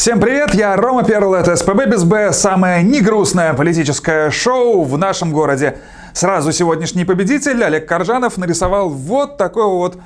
Всем привет, я Рома Перл, это СПБ без Б, самое негрустное политическое шоу в нашем городе. Сразу сегодняшний победитель Олег Коржанов нарисовал вот такого вот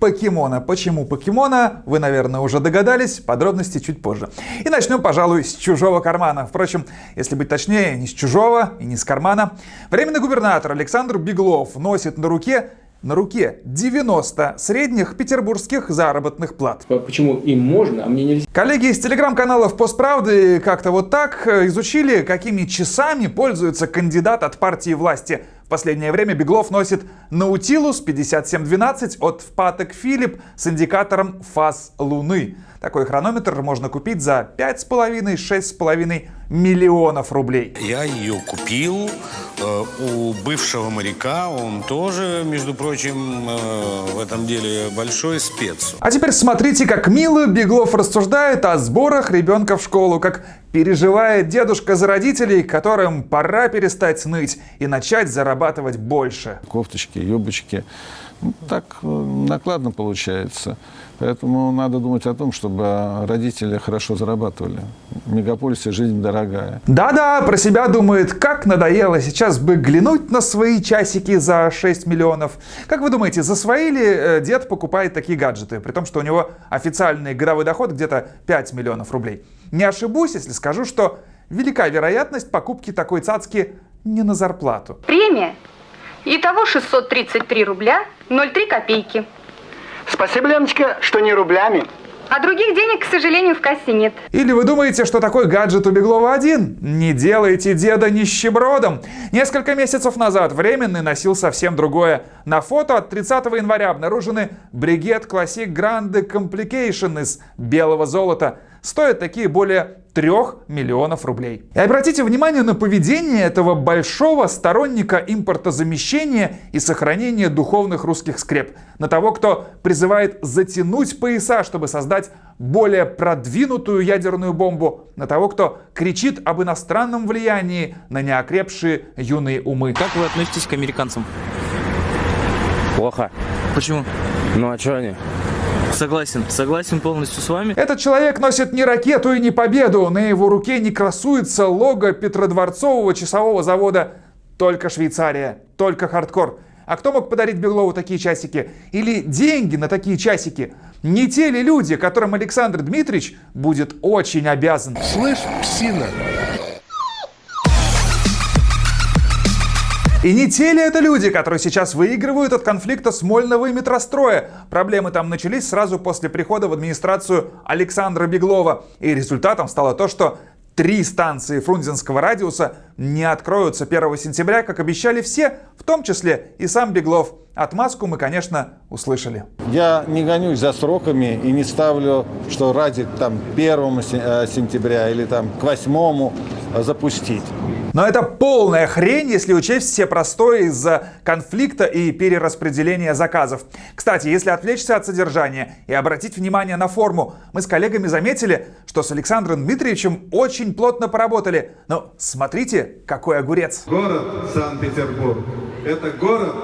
покемона. Почему покемона, вы, наверное, уже догадались, подробности чуть позже. И начнем, пожалуй, с чужого кармана. Впрочем, если быть точнее, не с чужого и не с кармана. Временный губернатор Александр Беглов носит на руке на руке 90 средних петербургских заработных плат. Почему им можно, а мне нельзя? Коллеги из телеграм-каналов «Постправды» как-то вот так э, изучили, какими часами пользуется кандидат от партии власти. В последнее время Беглов носит Наутилус 5712 от Впатек Филипп с индикатором фаз Луны. Такой хронометр можно купить за 5,5-6,5 миллионов рублей. Я ее купил э, у бывшего моряка, он тоже, между прочим, э, в этом деле большой спец. А теперь смотрите, как мило Беглов рассуждает о сборах ребенка в школу, как переживает дедушка за родителей, которым пора перестать ныть и начать зарабатывать больше. Кофточки, юбочки. Ну, так э, накладно получается. Поэтому надо думать о том, чтобы родители хорошо зарабатывали. В мегаполисе жизнь дорогая. Да-да, про себя думает, как надоело сейчас бы глянуть на свои часики за 6 миллионов. Как вы думаете, за свои ли э, дед покупает такие гаджеты, при том, что у него официальный годовой доход где-то 5 миллионов рублей? Не ошибусь, если скажу, что велика вероятность покупки такой цацки не на зарплату. Премия. Итого 633 рубля 03 копейки. Спасибо, Леночка, что не рублями. А других денег, к сожалению, в кассе нет. Или вы думаете, что такой гаджет у Беглова один? Не делайте деда нищебродом. Несколько месяцев назад Временный носил совсем другое. На фото от 30 января обнаружены бригет Classic Grande Complication из белого золота. Стоят такие более 3 миллионов рублей. И обратите внимание на поведение этого большого сторонника импортозамещения и сохранения духовных русских скреп. На того, кто призывает затянуть пояса, чтобы создать более продвинутую ядерную бомбу. На того, кто кричит об иностранном влиянии на неокрепшие юные умы. Как вы относитесь к американцам? Плохо. Почему? Ну а что они? Согласен, согласен полностью с вами. Этот человек носит не ракету и не победу. На его руке не красуется лого Петродворцового часового завода. Только Швейцария, только хардкор. А кто мог подарить Беглову такие часики? Или деньги на такие часики? Не те ли люди, которым Александр Дмитриевич будет очень обязан? Слышь, псина, И не те ли это люди, которые сейчас выигрывают от конфликта Смольного и метростроя? Проблемы там начались сразу после прихода в администрацию Александра Беглова. И результатом стало то, что три станции Фрунзенского радиуса не откроются 1 сентября, как обещали все, в том числе и сам Беглов. Отмазку мы, конечно, услышали. Я не гонюсь за сроками и не ставлю, что ради там, 1 э, сентября или там, к 8 запустить. Но это полная хрень, если учесть все простои из-за конфликта и перераспределения заказов. Кстати, если отвлечься от содержания и обратить внимание на форму, мы с коллегами заметили, что с Александром Дмитриевичем очень плотно поработали. Но смотрите, какой огурец. Город Санкт-Петербург – это город,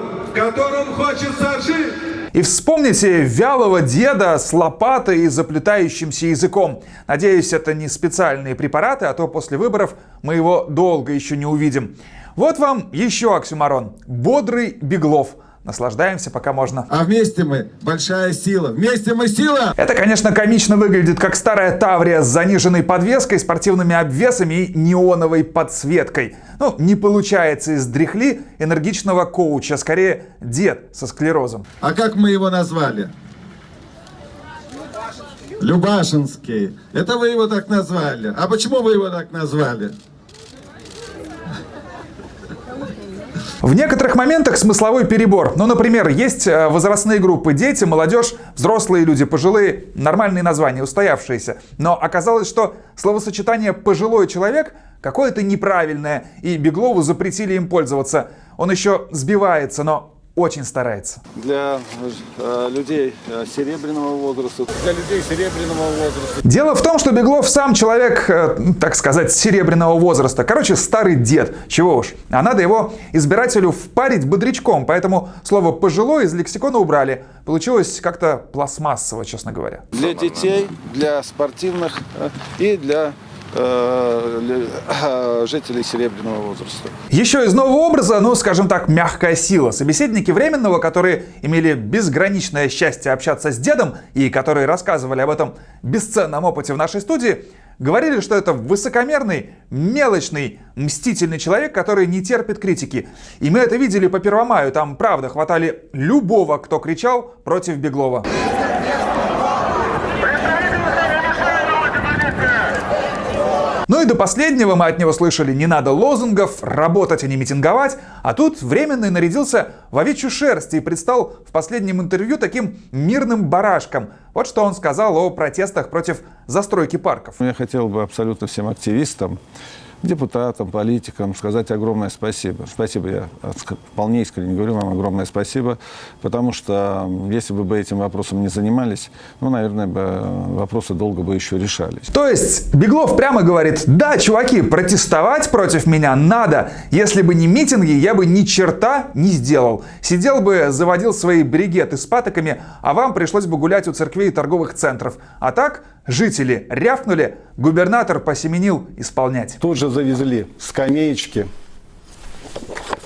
в хочется жить. И вспомните вялого деда с лопатой и заплетающимся языком. Надеюсь, это не специальные препараты, а то после выборов мы его долго еще не увидим. Вот вам еще оксюмарон. Бодрый Беглов. Наслаждаемся, пока можно. А вместе мы большая сила. Вместе мы сила! Это, конечно, комично выглядит как старая Таврия с заниженной подвеской, спортивными обвесами и неоновой подсветкой. Ну, не получается из дряхли энергичного коуча, скорее дед со склерозом. А как мы его назвали? Любашинский. Это вы его так назвали. А почему вы его так назвали? В некоторых моментах смысловой перебор. Ну, например, есть э, возрастные группы дети, молодежь, взрослые люди, пожилые, нормальные названия, устоявшиеся. Но оказалось, что словосочетание «пожилой человек» какое-то неправильное, и Беглову запретили им пользоваться. Он еще сбивается, но очень старается. Для э, людей э, серебряного возраста, для людей серебряного возраста. Дело в том, что Беглов сам человек, э, так сказать, серебряного возраста. Короче, старый дед. Чего уж. А надо его избирателю впарить бодрячком. Поэтому слово «пожилой» из лексикона убрали. Получилось как-то пластмассово, честно говоря. Для детей, для спортивных э, и для жителей серебряного возраста. Еще из нового образа, ну, скажем так, мягкая сила. Собеседники Временного, которые имели безграничное счастье общаться с дедом и которые рассказывали об этом бесценном опыте в нашей студии, говорили, что это высокомерный, мелочный, мстительный человек, который не терпит критики. И мы это видели по Первомаю. Там, правда, хватали любого, кто кричал против Беглова. Ну и до последнего мы от него слышали «не надо лозунгов», «работать, а не митинговать», а тут Временный нарядился в овечью шерсть и предстал в последнем интервью таким мирным барашком. Вот что он сказал о протестах против застройки парков. Я хотел бы абсолютно всем активистам, депутатам, политикам сказать огромное спасибо. Спасибо, я вполне искренне говорю вам огромное спасибо, потому что если бы вы этим вопросом не занимались, ну, наверное, бы вопросы долго бы еще решались. То есть Беглов прямо говорит, да, чуваки, протестовать против меня надо. Если бы не митинги, я бы ни черта не сделал. Сидел бы, заводил свои бригеты с патоками, а вам пришлось бы гулять у церквей и торговых центров. А так жители рявкнули, губернатор посеменил исполнять. Тут же завезли скамеечки,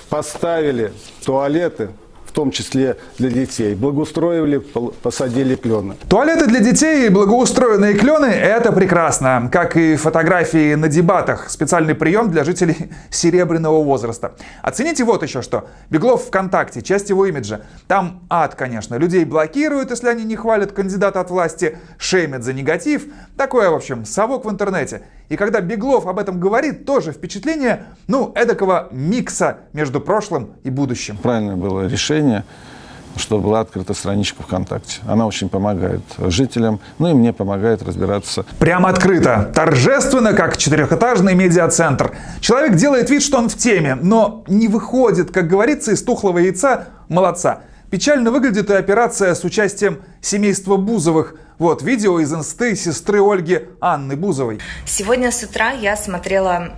поставили туалеты, том числе для детей. Благоустроили, посадили клены. Туалеты для детей и благоустроенные клены – это прекрасно. Как и фотографии на дебатах. Специальный прием для жителей серебряного возраста. Оцените вот еще что. Беглов ВКонтакте, часть его имиджа. Там ад, конечно. Людей блокируют, если они не хвалят кандидата от власти, шеймят за негатив. Такое, в общем, совок в интернете. И когда Беглов об этом говорит, тоже впечатление, ну, эдакого микса между прошлым и будущим. Правильное было решение что была открыта страничка ВКонтакте. Она очень помогает жителям, ну и мне помогает разбираться. Прямо открыто, торжественно, как четырехэтажный медиацентр. Человек делает вид, что он в теме, но не выходит, как говорится, из тухлого яйца молодца. Печально выглядит и операция с участием семейства Бузовых – вот видео из инсты сестры Ольги Анны Бузовой. Сегодня с утра я смотрела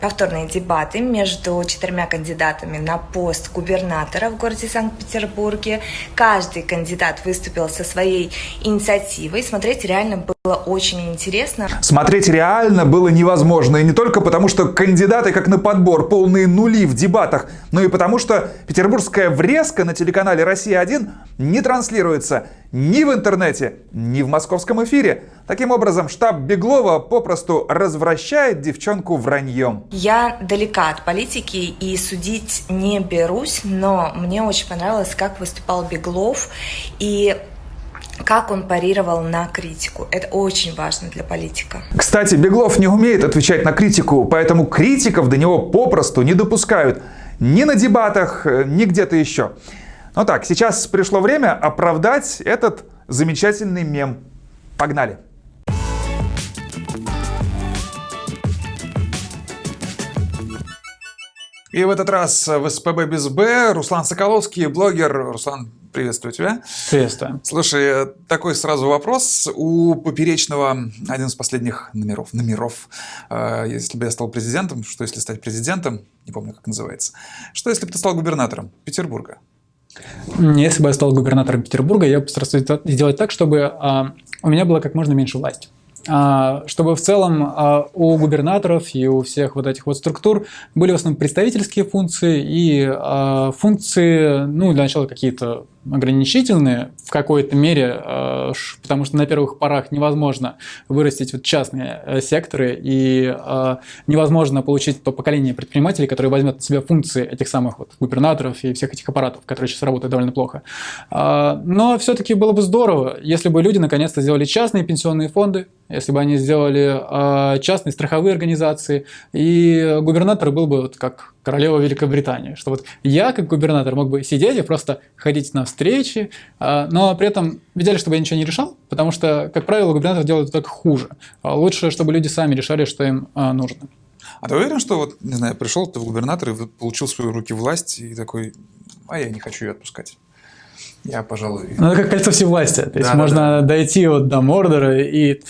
повторные дебаты между четырьмя кандидатами на пост губернатора в городе Санкт-Петербурге. Каждый кандидат выступил со своей инициативой. Смотреть реально было очень интересно. Смотреть реально было невозможно. И не только потому, что кандидаты как на подбор полные нули в дебатах, но и потому, что петербургская врезка на телеканале «Россия-1» не транслируется ни в интернете, ни в московском эфире. Таким образом, штаб Беглова попросту развращает девчонку враньем. Я далека от политики и судить не берусь, но мне очень понравилось, как выступал Беглов и как он парировал на критику. Это очень важно для политика. Кстати, Беглов не умеет отвечать на критику, поэтому критиков до него попросту не допускают. Ни на дебатах, ни где-то еще. Ну так, сейчас пришло время оправдать этот замечательный мем. Погнали! И в этот раз в СПБ без Б Руслан Соколовский, блогер. Руслан, приветствую тебя. Приветствую. Слушай, такой сразу вопрос. У Поперечного один из последних номеров, номеров, э, если бы я стал президентом, что если стать президентом, не помню, как называется, что если бы ты стал губернатором Петербурга? Если бы я стал губернатором Петербурга, я бы постарался сделать так, чтобы а, у меня было как можно меньше власти. А, чтобы в целом а, у губернаторов и у всех вот этих вот структур были в основном представительские функции и функции, ну, для начала какие-то ограничительные в какой-то мере, э, потому что на первых порах невозможно вырастить вот частные э, секторы и э, невозможно получить то поколение предпринимателей, которое возьмет на себя функции этих самых вот губернаторов и всех этих аппаратов, которые сейчас работают довольно плохо. Но все-таки было бы здорово, если бы люди наконец-то сделали частные пенсионные фонды, если бы они сделали частные страховые организации, и губернатор был бы вот как королева Великобритании, что вот я как губернатор мог бы сидеть и просто ходить на встречи, а, но при этом в идеале, чтобы я ничего не решал, потому что, как правило, губернатор делает только хуже. А лучше, чтобы люди сами решали, что им а, нужно. А ты уверен, что вот, не знаю, пришел ты в губернатор и получил в свои руки власть и такой, а я не хочу ее отпускать? Я, пожалуй... Ну, это как кольцо всевластия. То есть Да, да, можно дойти вот до Мордора и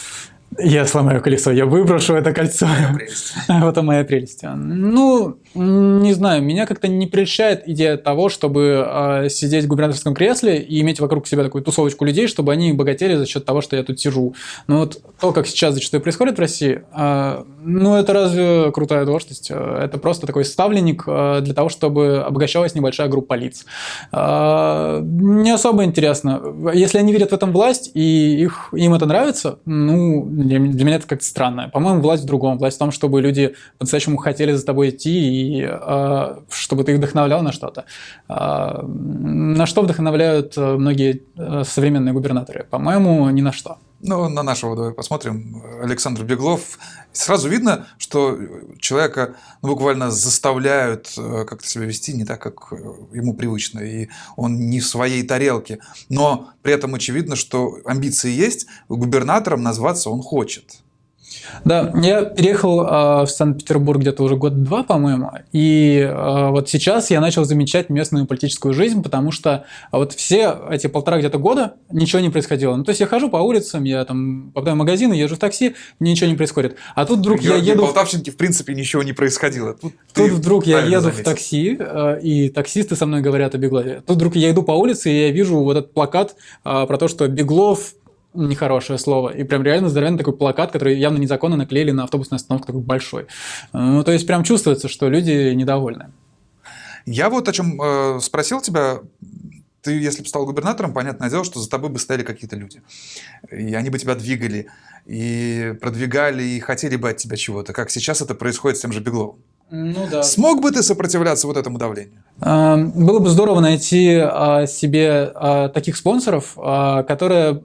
я сломаю колесо, я выброшу это кольцо. Вот это моя прелесть. Ну, не знаю, меня как-то не прельщает идея того, чтобы э, сидеть в губернаторском кресле и иметь вокруг себя такую тусовочку людей, чтобы они богатели за счет того, что я тут сижу. Но вот то, как сейчас зачастую происходит в России, э, ну, это разве крутая должность? Это просто такой ставленник э, для того, чтобы обогащалась небольшая группа лиц. Э, Не особо интересно. Если они видят в этом власть, и их, им это нравится, ну, для для меня это как-то странно. По-моему, власть в другом. Власть в том, чтобы люди по-настоящему хотели за тобой идти, и э, чтобы ты их вдохновлял на что-то. Э, на что вдохновляют э, многие э, современные губернаторы? По-моему, ни на что. Ну, на нашего давай посмотрим. Александр Беглов. Сразу видно, что человека ну, буквально заставляют э, как-то себя вести не так, как ему привычно, и он не в своей тарелке. Но при этом очевидно, что амбиции есть, губернатором назваться он хочет. Да, я переехал э, в Санкт-Петербург где-то уже год-два, по-моему, и э, вот сейчас я начал замечать местную политическую жизнь, потому что вот все эти полтора где-то года ничего не происходило. Ну, то есть я хожу по улицам, я там попадаю в магазины, езжу в такси, ничего не происходит. А тут вдруг я Георгий еду... Полтавчинке, в принципе, ничего не происходило. Тут, Тут вдруг я еду в заметил. такси, э, и таксисты со мной говорят о Беглове. Тут вдруг я иду по улице, и я вижу вот этот плакат э, про то, что Беглов нехорошее слово. И прям реально здоровенный такой плакат, который явно незаконно наклеили на автобусную остановку такой большой. Ну, то есть прям чувствуется, что люди недовольны. Я вот о чем э, спросил тебя. Ты, если бы стал губернатором, понятное дело, что за тобой бы стояли какие-то люди. И они бы тебя двигали, и продвигали, и хотели бы от тебя чего-то. Как сейчас это происходит с тем же Бегловым. Ну да. Смог бы ты сопротивляться вот этому давлению? Э, Было бы здорово найти э, себе э, таких спонсоров, которые,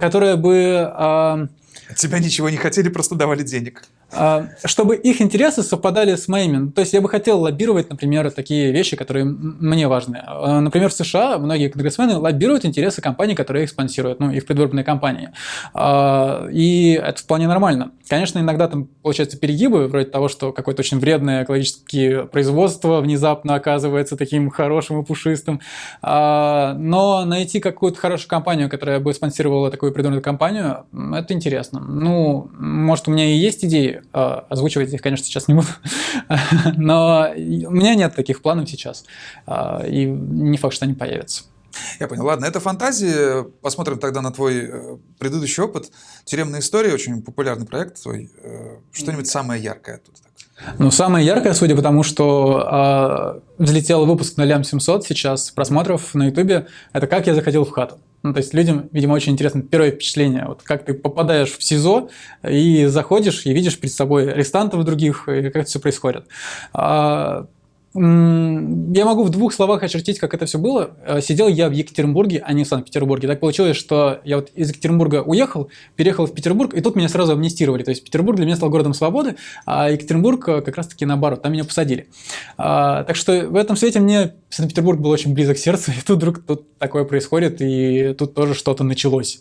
которые бы От тебя ничего не хотели, просто давали денег. А, чтобы их интересы совпадали с моими. Ну, То есть я бы хотел лоббировать, например, такие вещи, которые мне важны. А, Например, в США многие конгрессмены лоббируют интересы компаний, которые их спонсируют, ну, их предвыборные кампании. А, И это вполне нормально. Конечно, иногда там получаются перегибы, вроде того, что какое-то очень вредное экологическое производство внезапно оказывается таким хорошим и пушистым. Но найти какую-то хорошую компанию, которая бы спонсировала такую предвыборную кампанию, м, это интересно. Ну, может, у меня и есть идеи, а, озвучивать их, конечно, сейчас не буду, но у меня нет таких планов сейчас, А, и не факт, что они появятся. Я понял. Ладно, это фантазии. Посмотрим тогда на твой э, предыдущий опыт. Тюремная история, очень популярный проект твой. Э, Что-нибудь самое яркое оттуда. Ну, самое яркое, судя по тому, что а, взлетел выпуск на лям 700 сейчас просмотров на Ютубе, это как я заходил в хату. Ну, то есть людям, видимо, очень интересно первое впечатление. Вот как ты попадаешь в СИЗО и заходишь и видишь перед собой арестантов других, и как это все происходит. А, Я могу в двух словах очертить, как это все было. Э, Сидел я в Екатеринбурге, а не в Санкт-Петербурге. Так получилось, что я вот из Екатеринбурга уехал, переехал в Петербург, и тут меня сразу амнистировали. То есть Петербург для меня стал городом свободы, а Екатеринбург э, как раз-таки наоборот, там меня посадили. А, Так что в этом свете мне Санкт-Петербург был очень близок к сердцу, и тут вдруг тут такое происходит, и тут тоже что-то началось.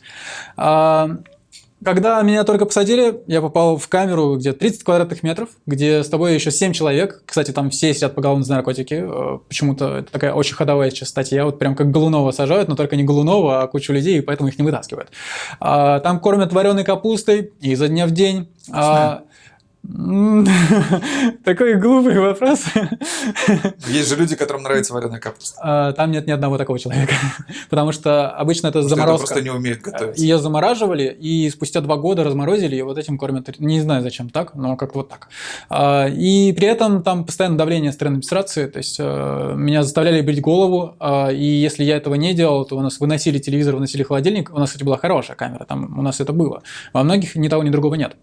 А, Когда меня только посадили, я попал в камеру, где 30 квадратных метров, где с тобой еще 7 человек. Кстати, там все сидят поголовно за наркотики. Э, Почему-то это такая очень ходовая сейчас статья. Вот прям как Голунова сажают, но только не Голунова, а кучу людей, и поэтому их не вытаскивают. А, Там кормят вареной капустой изо дня в день. А, м, Такой глупый вопрос. Есть же люди, которым нравится вареная капуста. А, Там нет ни одного такого человека. Потому что обычно это заморозка. просто не умеют готовить. Ее замораживали, и спустя два года разморозили, и вот этим кормят. Не знаю, зачем так, но как вот так. А, И при этом там постоянно давление стороны администрации, то есть э, меня заставляли брить голову, а, и если я этого не делал, то у нас выносили телевизор, выносили холодильник. У нас, кстати, была хорошая камера, там у нас это было. Во многих ни того, ни другого нет.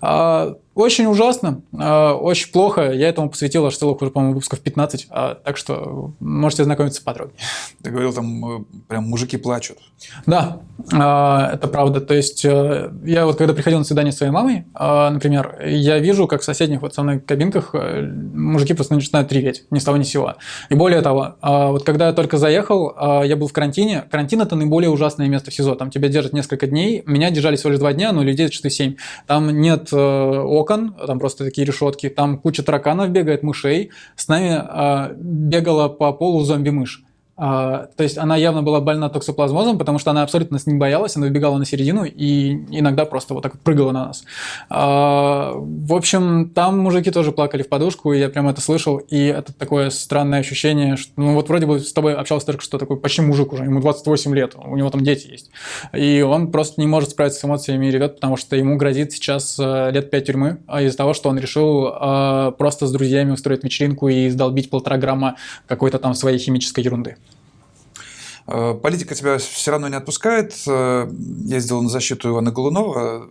А, Очень ужасно, а, очень плохо. Я этому посвятил аж целых уже, по-моему, выпусков 15, а, так что можете ознакомиться подробнее. Ты говорил, там э, прям мужики плачут. Да, это правда. То есть э, я вот когда приходил на свидание с своей мамой, например, я вижу, как в соседних вот со мной кабинках э, мужики просто начинают реветь ни с того ни с сего. И более того, вот когда я только заехал, я был в карантине. Карантин – это наиболее ужасное место в СИЗО. Там тебя держат несколько дней. Меня держали всего лишь два дня, но людей зачастую семь. Там нет э, окон, там просто такие решетки, там куча тараканов бегает, мышей. С нами э, бегала по полу зомби-мышь. А, то есть она явно была больна токсоплазмозом, потому что она абсолютно нас не боялась, она выбегала на середину и иногда просто вот так прыгала на нас. А, в общем, там мужики тоже плакали в подушку, я прям это слышал, и это такое странное ощущение, что ну вот вроде бы с тобой общался только что такой почти мужик уже, ему 28 лет, у него там дети есть, и он просто не может справиться с эмоциями и ревет, потому что ему грозит сейчас э, лет 5 тюрьмы а из-за того, что он решил э, просто с друзьями устроить вечеринку и сдолбить полтора грамма какой-то там своей химической ерунды. Э, политика тебя все равно не отпускает. Э, я сделал на защиту Ивана Голунова.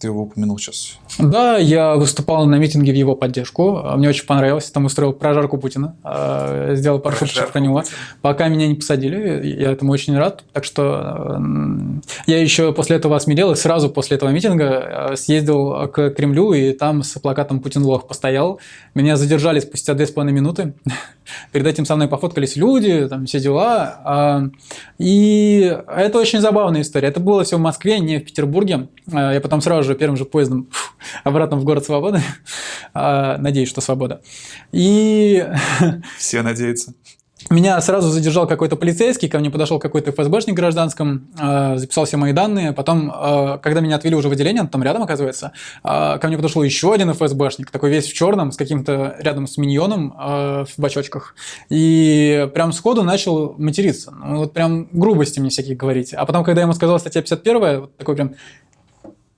Ты его упомянул сейчас. Да, я выступал на митинге в его поддержку. Мне очень понравилось. Там устроил прожарку Путина. Э, сделал пару шуток про него. Пока меня не посадили, я этому очень рад. Так что я еще после этого осмелел и сразу после этого митинга съездил к Кремлю и там с плакатом «Путин лох» постоял. Меня задержали спустя две с половиной минуты. Перед этим со мной пофоткались люди, там все дела. А, и это очень забавная история. Это было все в Москве, не в Петербурге. А, я потом сразу же первым же поездом обратно в город Свободы. А, надеюсь, что свобода. И... Все надеются. Меня сразу задержал какой-то полицейский, ко мне подошел какой-то ФСБшник гражданском, э, записал все мои данные. Потом, э, когда меня отвели уже в отделение, там рядом оказывается, э, ко мне подошел еще один ФСБшник, такой весь в черном, с каким-то рядом с миньоном в бачочках. И прям сходу начал материться. Ну, вот прям грубости мне всякие говорить. А потом, когда я ему сказал статья 51, вот такой прям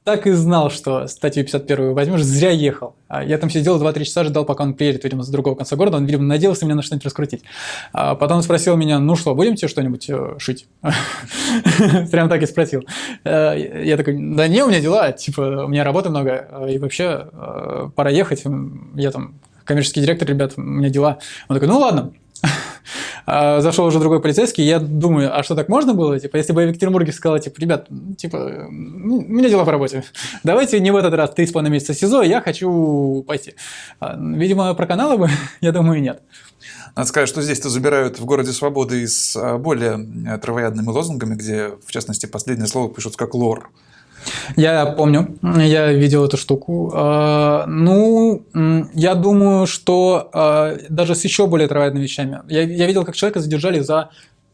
так и знал, что статью 51 возьмешь, зря ехал. А я там сидел 2-3 часа, ждал, пока он приедет, видимо, с другого конца города. Он, видимо, надеялся меня на что-нибудь раскрутить. А потом он спросил меня, ну что, будем тебе что-нибудь э, шить? Прям так и спросил. Э, я такой, да не, у меня дела, типа, у меня работы много, э, и вообще пора ехать. Я там коммерческий директор, ребят, у меня дела. Он такой, ну ладно. А, зашел уже другой полицейский, я думаю, а что так можно было? Типа, если бы я в Екатеринбурге сказала, типа, ребят, типа, ну, у меня дела по работе, давайте не в этот раз три с половиной месяца СИЗО, я хочу пойти. А, видимо, про каналы бы, я думаю, нет. Надо сказать, что здесь-то забирают в городе Свободы с а, более э, травоядными лозунгами, где, в частности, последнее слово пишут как «лор». Я помню, я видел эту штуку. А, ну, я думаю, что а, даже с еще более травоядными вещами. Я, я видел, как человека задержали за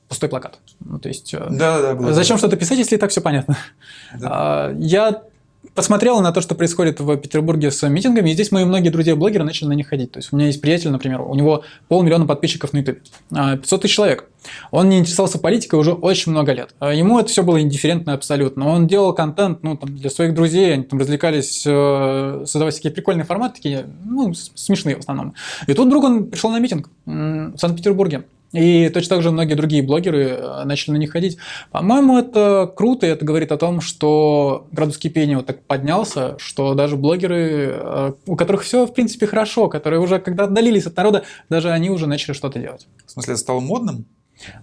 пустой плакат. Ну, то есть, да, да, да, зачем что-то писать, если и так все понятно? Да. А, я посмотрел на то, что происходит в Петербурге с митингами, и здесь мои многие друзья-блогеры начали на них ходить. То есть у меня есть приятель, например, у него полмиллиона подписчиков на YouTube, 500 тысяч человек. Он не интересовался политикой уже очень много лет. Ему это все было индифферентно абсолютно. Он делал контент ну, там, для своих друзей, они там развлекались, э, создавая такие прикольные форматы, такие, ну, смешные в основном. И тут вдруг он пришел на митинг в Санкт-Петербурге. И точно так же многие другие блогеры э, начали на них ходить. По-моему, это круто, и это говорит о том, что градус кипения вот так поднялся, что даже блогеры, э, у которых все, в принципе, хорошо, которые уже, когда отдалились от народа, даже они уже начали что-то делать. В смысле, это стало модным?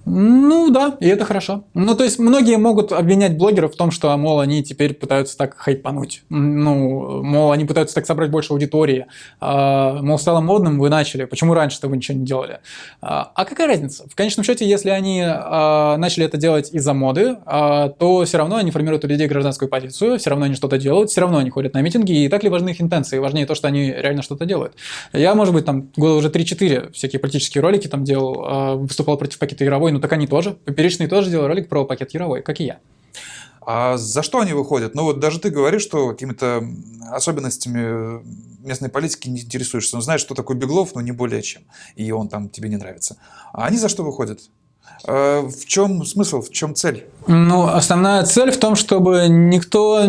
Ну да, и это хорошо. Ну то есть многие могут обвинять блогеров в том, что, мол, они теперь пытаются так хайпануть. Ну, мол, они пытаются так собрать больше аудитории. А, мол, стало модным, вы начали. Почему раньше-то вы ничего не делали? А, а какая разница? В конечном счете, если они а, начали это делать из-за моды, то все равно они формируют у людей гражданскую позицию, все равно они что-то делают, все равно они ходят на митинги, и так ли важны их интенции? Важнее то, что они реально что-то делают. Я, может быть, там года уже 3-4 всякие политические ролики там делал, выступал против пакета Яровой, ну так они тоже. Поперечные тоже делали ролик про пакет Яровой, как и я. А за что они выходят? Ну вот даже ты говоришь, что какими-то особенностями местной политики не интересуешься. Он знает, что такое Беглов, но не более чем. И он там тебе не нравится. А они за что выходят? А в чем смысл, в чем цель? Ну, основная цель в том, чтобы никто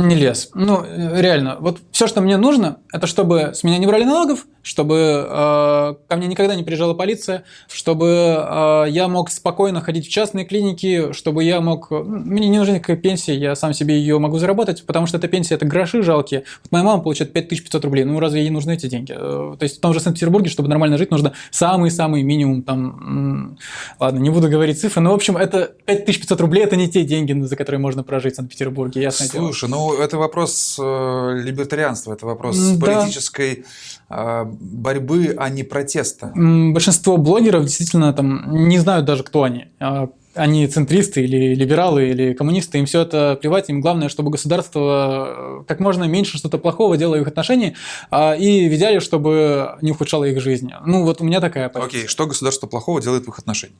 не лез. Ну, реально, вот все, что мне нужно, это чтобы с меня не брали налогов, чтобы э, ко мне никогда не приезжала полиция, чтобы э, я мог спокойно ходить в частные клиники, чтобы я мог... Мне не нужна никакая пенсия, я сам себе ее могу заработать, потому что эта пенсия – это гроши жалкие. Вот моя мама получает 5500 рублей, ну разве ей нужны эти деньги? Э, то есть в том же Санкт-Петербурге, чтобы нормально жить, нужно самый-самый минимум там... Ладно, не буду говорить цифры, но в общем это 5500 рублей – это не те деньги, за которые можно прожить в Санкт-Петербурге, ясно Слушай, дело. Ну это вопрос э, либертарианства, это вопрос да. политической э, борьбы, а не протеста. Большинство блогеров действительно там не знают даже, кто они. А они центристы или либералы или коммунисты, им все это плевать, им главное, чтобы государство э, как можно меньше что-то плохого делало в их отношении а, и в идеале, чтобы не ухудшало их жизнь. Ну вот у меня такая позиция. Окей, что государство плохого делает в их отношениях?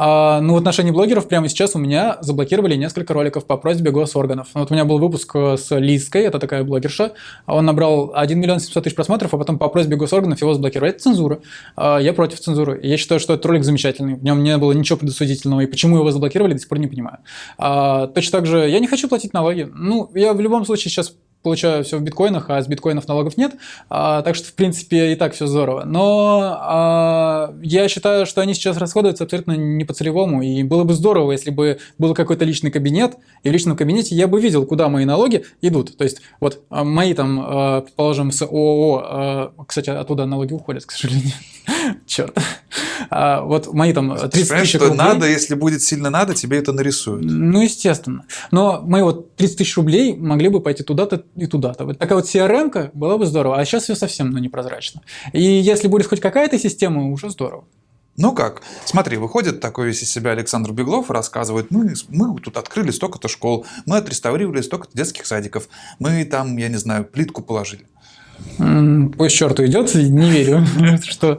А, ну, в отношении блогеров прямо сейчас у меня заблокировали несколько роликов по просьбе госорганов. Вот у меня был выпуск с Лизкой, это такая блогерша. Он набрал 1 миллион 700 тысяч просмотров, а потом по просьбе госорганов его заблокировали. Это цензура. А, я против цензуры. Я считаю, что этот ролик замечательный. В нем не было ничего предосудительного. И почему его заблокировали, до сих пор не понимаю. А, точно так же я не хочу платить налоги. Ну, я в любом случае сейчас получаю все в биткоинах, а с биткоинов налогов нет, а, так что, в принципе, и так все здорово. Но а, я считаю, что они сейчас расходуются абсолютно не по целевому, и было бы здорово, если бы был какой-то личный кабинет, и в личном кабинете я бы видел, куда мои налоги идут. То есть, вот а, мои там, а, предположим, с ООО, а, кстати, оттуда налоги уходят, к сожалению, черт. А, вот мои там 30 Понимаешь, тысяч что рублей. надо, если будет сильно надо, тебе это нарисуют. Ну, естественно. Но мои вот 30 тысяч рублей могли бы пойти туда-то и туда-то. Вот такая вот CRM была бы здорово, а сейчас все совсем ну, непрозрачно. И если будет хоть какая-то система, уже здорово. Ну как? Смотри, выходит такой весь из себя Александр Беглов и рассказывает, мы, мы тут открыли столько-то школ, мы отреставрировали столько-то детских садиков, мы там, я не знаю, плитку положили. Пусть черту идет, не верю, что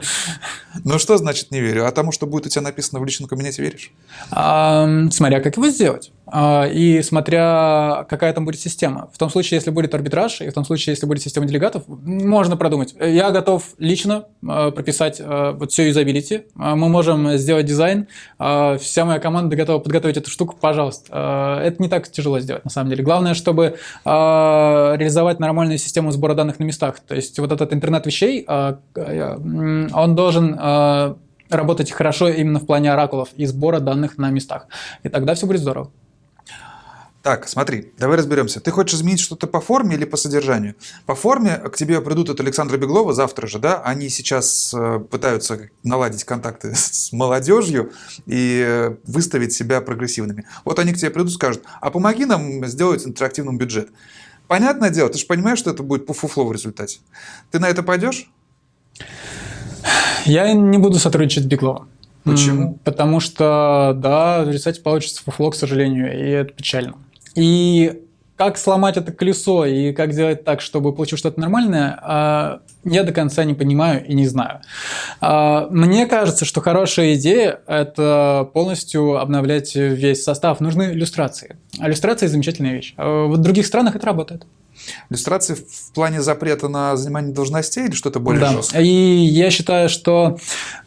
Ну что значит не верю? А тому, что будет у тебя написано в личном кабинете, веришь? А, смотря как его сделать. А, И смотря какая там будет система. В том случае, если будет арбитраж, и в том случае, если будет система делегатов, можно продумать. Я готов лично а, прописать а, вот все юзабилити. Мы можем сделать дизайн. Вся моя команда готова подготовить эту штуку, пожалуйста. Это не так тяжело сделать, на самом деле. Главное, чтобы реализовать нормальную систему сбора данных на местах. То есть вот этот интернет вещей, он должен работать хорошо именно в плане оракулов и сбора данных на местах. И тогда все будет здорово. Так, смотри, давай разберемся. Ты хочешь изменить что-то по форме или по содержанию? По форме к тебе придут от Александра Беглова завтра же, да? Они сейчас э, пытаются наладить контакты с молодежью и э, выставить себя прогрессивными. Вот они к тебе придут и скажут, а помоги нам сделать интерактивным бюджет. Понятное дело, ты же понимаешь, что это будет пуфуфло в результате. Ты на это пойдешь? Я не буду сотрудничать с Бегловым. Почему? Потому что, да, в результате получится фуфло, к сожалению, и это печально. И как сломать это колесо и как сделать так, чтобы получилось что-то нормальное, а, я до конца не понимаю и не знаю. А, Мне кажется, что хорошая идея – это полностью обновлять весь состав. Нужны иллюстрации. Иллюстрации – замечательная вещь. А в других странах это работает. Иллюстрации в плане запрета на занимание должностей или что-то более Да. жесткое? И я считаю, что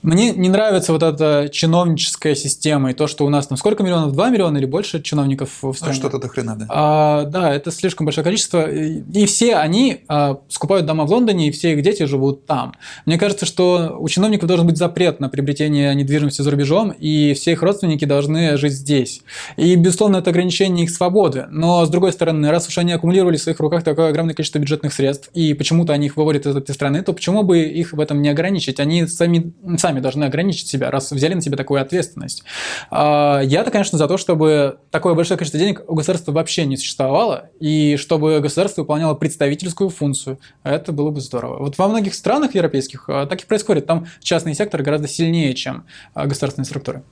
мне не нравится вот эта чиновническая система и то, что у нас там сколько миллионов, 2 миллиона или больше чиновников в Ну, стране. что-то до хрена, да. А, да, это слишком большое количество. И и все они а, скупают дома в Лондоне, и все их дети живут там. Мне кажется, что у чиновников должен быть запрет на приобретение недвижимости за рубежом, и все их родственники должны жить здесь. И, безусловно, это ограничение их свободы. Но, с другой стороны, раз уж они аккумулировали в своих руках такое огромное количество бюджетных средств, и почему-то они их выводят из этой страны, то почему бы их в этом не ограничить? Они сами, сами должны ограничить себя, раз взяли на себя такую ответственность. А, Я-то, конечно, за то, чтобы такое большое количество денег у государства вообще не существовало, и чтобы государство выполняло представительскую функцию. Это было бы здорово. Вот во многих странах европейских а, так и происходит. Там частный сектор гораздо сильнее, чем а, государственные структуры.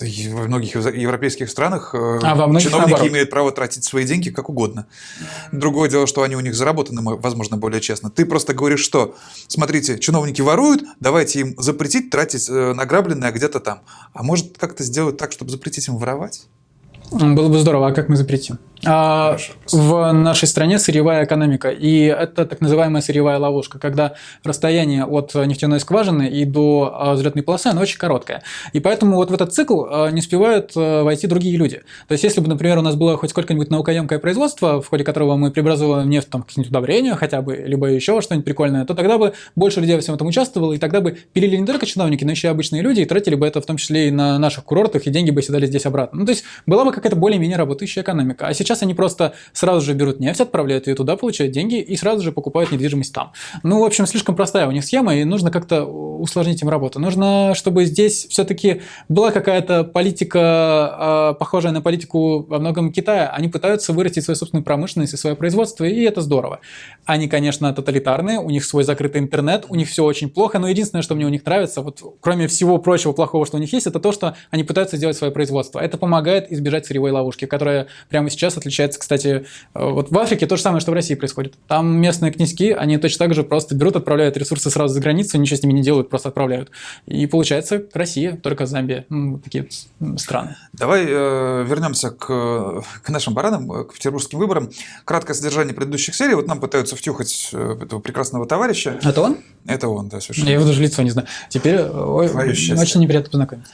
Во многих евро- европейских странах э, А во многих чиновники наоборот. имеют право тратить свои деньги как угодно. Другое дело, что они у них заработаны, мо- возможно, более честно. Ты просто говоришь, что, смотрите, чиновники воруют, давайте им запретить тратить э, награбленное где-то там. А может как-то сделать так, чтобы запретить им воровать? Было бы здорово, а как мы запретим? А, в нашей стране сырьевая экономика, и это так называемая сырьевая ловушка, когда расстояние от нефтяной скважины и до а, взлетной полосы, оно очень короткое. И поэтому вот в этот цикл а, не успевают войти другие люди. То есть, если бы, например, у нас было хоть сколько-нибудь наукоемкое производство, в ходе которого мы преобразовываем нефть там, какие-нибудь удобрения хотя бы, либо еще что-нибудь прикольное, то тогда бы больше людей во всем этом участвовало, и тогда бы пилили не только чиновники, но еще и обычные люди, и тратили бы это в том числе и на наших курортах, и деньги бы седали здесь обратно. Ну, то есть, была бы какая-то более-менее работающая экономика. А сейчас они просто сразу же берут нефть, отправляют ее туда, получают деньги и сразу же покупают недвижимость там. Ну, в общем, слишком простая у них схема, и нужно как-то усложнить им работу. Нужно, чтобы здесь все-таки была какая-то политика, э, похожая на политику во многом Китая. Они пытаются вырастить свою собственную промышленность и свое производство, и это здорово. Они, конечно, тоталитарные, у них свой закрытый интернет, у них все очень плохо, но единственное, что мне у них нравится, вот кроме всего прочего плохого, что у них есть, это то, что они пытаются сделать свое производство. Это помогает избежать сырьевой ловушки, которая прямо сейчас отличается, кстати, э, вот в Африке то же самое, что в России происходит. Там местные князьки, они точно так же просто берут, отправляют ресурсы сразу за границу, ничего с ними не делают, просто отправляют. И получается Россия, только Замбия, ну, такие страны. Давай э, вернемся к, к нашим баранам, к петербургским выборам. Краткое содержание предыдущих серий. Вот нам пытаются втюхать э, этого прекрасного товарища. Это он? Это он, да, совершенно. Я его даже лицо не знаю. Теперь э, ой, очень неприятно познакомиться.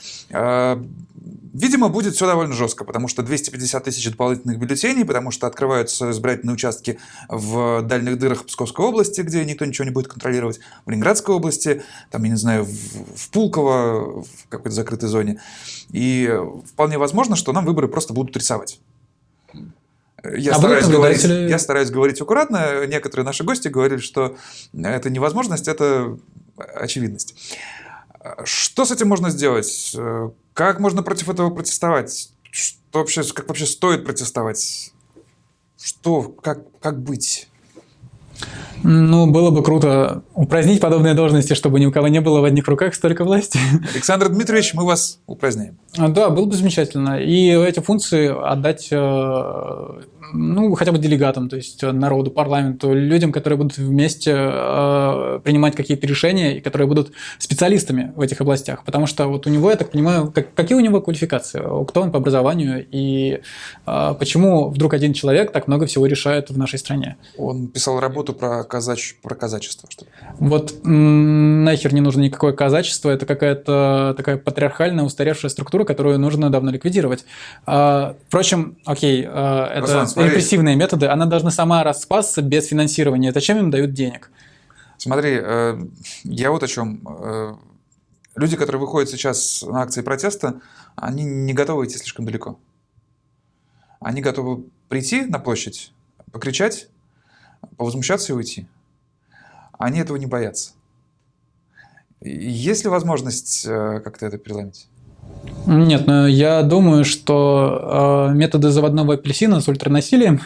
Видимо, будет все довольно жестко, потому что 250 тысяч дополнительных бюллетеней, потому что открываются избирательные участки в дальних дырах Псковской области, где никто ничего не будет контролировать, в Ленинградской области, там, я не знаю, в, в Пулково, в какой-то закрытой зоне. И вполне возможно, что нам выборы просто будут рисовать. Я, а стараюсь говорить, я стараюсь говорить аккуратно. Некоторые наши гости говорили, что это невозможность, это очевидность. Что с этим можно сделать? Как можно против этого протестовать? Что вообще, как вообще стоит протестовать? Что, как, как быть? Ну, было бы круто упразднить подобные должности, чтобы ни у кого не было в одних руках столько власти. Александр Дмитриевич, мы вас упраздняем. А, да, было бы замечательно. И эти функции отдать э, ну, хотя бы делегатам, то есть народу, парламенту, людям, которые будут вместе э, принимать какие-то решения и которые будут специалистами в этих областях. Потому что вот у него, я так понимаю, как, какие у него квалификации, кто он по образованию и э, почему вдруг один человек так много всего решает в нашей стране. Он писал работу про, казач... про казачество. Что -то. Вот нахер не нужно никакое казачество, это какая-то такая патриархальная устаревшая структура, которую нужно давно ликвидировать. А, впрочем, окей, э, это... Руслан, смотри. репрессивные методы, она должна сама распасться без финансирования. Зачем им дают денег? Смотри, э, я вот о чем. Э, люди, которые выходят сейчас на акции протеста, они не готовы идти слишком далеко. Они готовы прийти на площадь, покричать, повозмущаться и уйти. Они этого не боятся. Есть ли возможность э, как-то это переломить? Нет, но я думаю, что э, методы заводного апельсина с ультранасилием, э,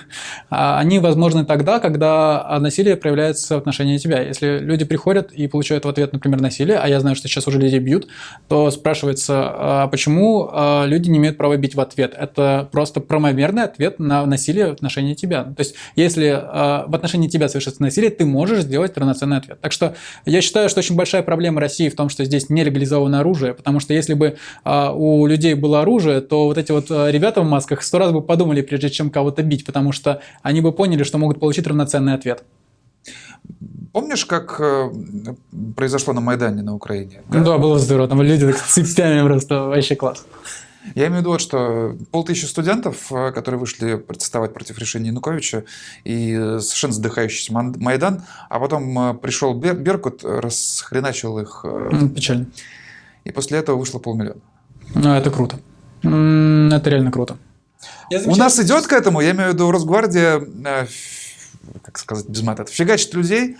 они возможны тогда, когда насилие проявляется в отношении тебя. Если люди приходят и получают в ответ, например, насилие, а я знаю, что сейчас уже людей бьют, то спрашивается, а почему э, люди не имеют права бить в ответ? Это просто правомерный ответ на насилие в отношении тебя. То есть, если э, в отношении тебя совершится насилие, ты можешь сделать равноценный ответ. Так что я считаю, что очень большая проблема России в том, что здесь не легализовано оружие, потому что если бы э, у людей было оружие, то вот эти вот э, ребята в масках сто раз бы подумали, прежде чем кого-то бить, потому что они бы поняли, что могут получить равноценный ответ. Помнишь, как э, произошло на Майдане на Украине? Да, да было здорово. Там люди так цепями просто вообще класс. Я имею в виду вот, что полтысячи студентов, э, которые вышли протестовать против решения Януковича, и совершенно задыхающийся Майдан, а потом пришел Беркут, расхреначил их. Печально. И после этого вышло полмиллиона. Ну, это круто. Это реально круто. У нас идет к этому, я имею в виду Росгвардия, э, как сказать без мата, фигачит людей.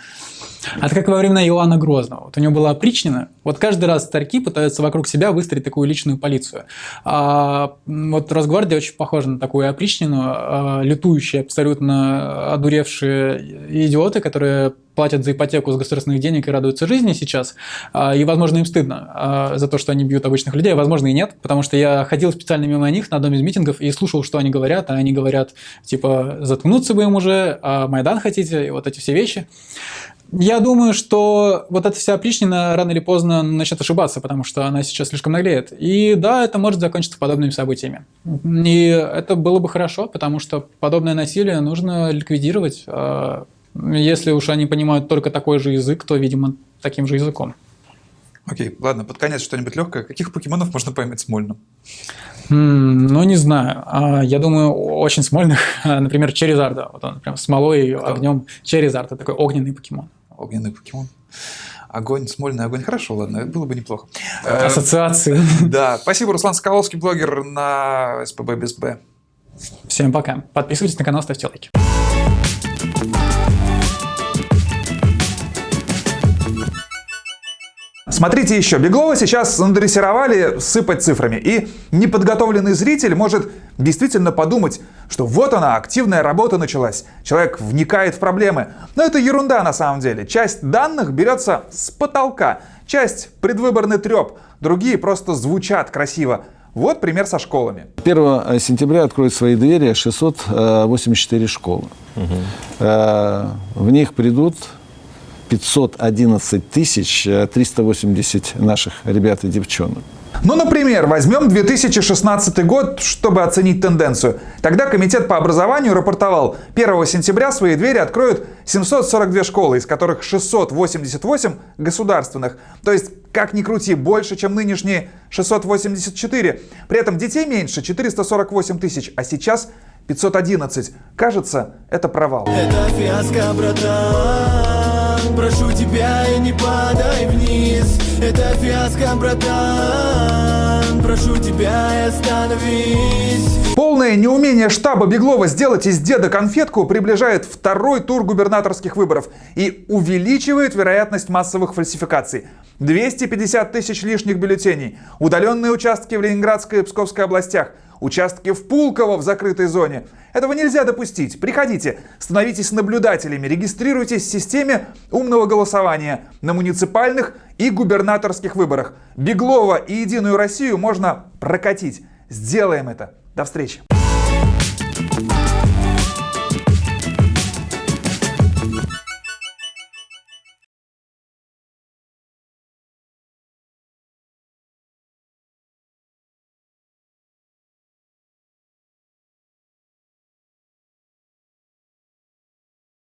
А это как во времена Иоанна Грозного. Вот у него была опричнина. Вот каждый раз старики пытаются вокруг себя выстроить такую личную полицию. А, вот Росгвардия очень похожа на такую опричнину. А, лютующие, абсолютно одуревшие идиоты, которые платят за ипотеку с государственных денег и радуются жизни сейчас. А, и, возможно, им стыдно а, за то, что они бьют обычных людей. Возможно, и нет, потому что я ходил специально мимо них на одном из митингов и слушал, что они говорят. А они говорят, типа, заткнуться бы им уже, а Майдан хотите, и вот эти все вещи. Я думаю, что вот эта вся опричнина рано или поздно начнет ошибаться, потому что она сейчас слишком наглеет. И да, это может закончиться подобными событиями. И это было бы хорошо, потому что подобное насилие нужно ликвидировать. Если уж они понимают только такой же язык, то, видимо, таким же языком. Окей, ладно, под конец что-нибудь легкое. Каких покемонов можно поймать смольным? Mm, ну, не знаю. А, я думаю, очень смольных. Например, Черезарда. Вот он прям смолой и огнем. Черезард – это такой огненный покемон. Огненный покемон. Огонь, смольный огонь. Хорошо, ладно, было бы неплохо. Ассоциации. Да, спасибо, Руслан Скаловский, блогер на СПБ без Б. Всем пока. Подписывайтесь на канал, ставьте лайки. Смотрите еще. Беглова сейчас надрессировали сыпать цифрами. И неподготовленный зритель может действительно подумать, что вот она, активная работа началась. Человек вникает в проблемы. Но это ерунда на самом деле. Часть данных берется с потолка. Часть предвыборный треп. Другие просто звучат красиво. Вот пример со школами. 1 сентября откроют свои двери 684 школы. Угу. В них придут 511 тысяч 380 наших ребят и девчонок. Ну, например, возьмем 2016 год, чтобы оценить тенденцию. Тогда Комитет по образованию рапортовал, 1 сентября свои двери откроют 742 школы, из которых 688 государственных. То есть, как ни крути, больше, чем нынешние 684. При этом детей меньше 448 тысяч, а сейчас 511. Кажется, это провал. Это фиаско, Прошу тебя, и не падай вниз. Это фиаско, братан. Прошу тебя, и остановись. Полное неумение штаба Беглова сделать из деда конфетку приближает второй тур губернаторских выборов и увеличивает вероятность массовых фальсификаций. 250 тысяч лишних бюллетеней, удаленные участки в Ленинградской и Псковской областях – участки в Пулково в закрытой зоне. Этого нельзя допустить. Приходите, становитесь наблюдателями, регистрируйтесь в системе умного голосования на муниципальных и губернаторских выборах. Беглова и Единую Россию можно прокатить. Сделаем это. До встречи.